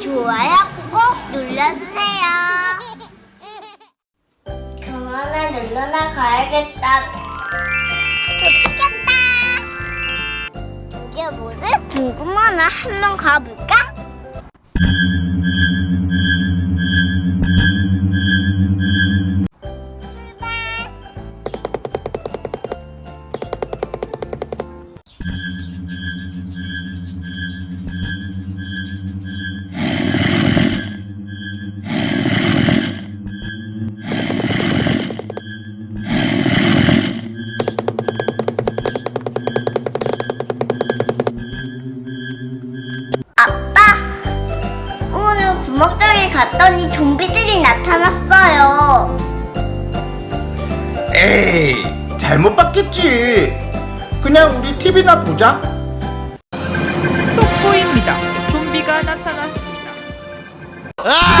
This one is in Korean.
좋아요 꼭 눌러주세요. 그만해 눌러나 가야겠다. 도착했다. 이게 뭐지? 궁금하나 한번 가볼까? 아빠, 오늘 구멍장에 갔더니 좀비들이 나타났어요. 에이 잘못 봤겠지 그냥 우리 TV나 보자 속보입니다. 좀비가 나타났습니다. 아!